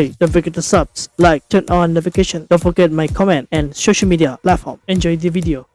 Hey, don't forget to subs, like, turn on notification. Don't forget my comment and social media platform. Enjoy the video.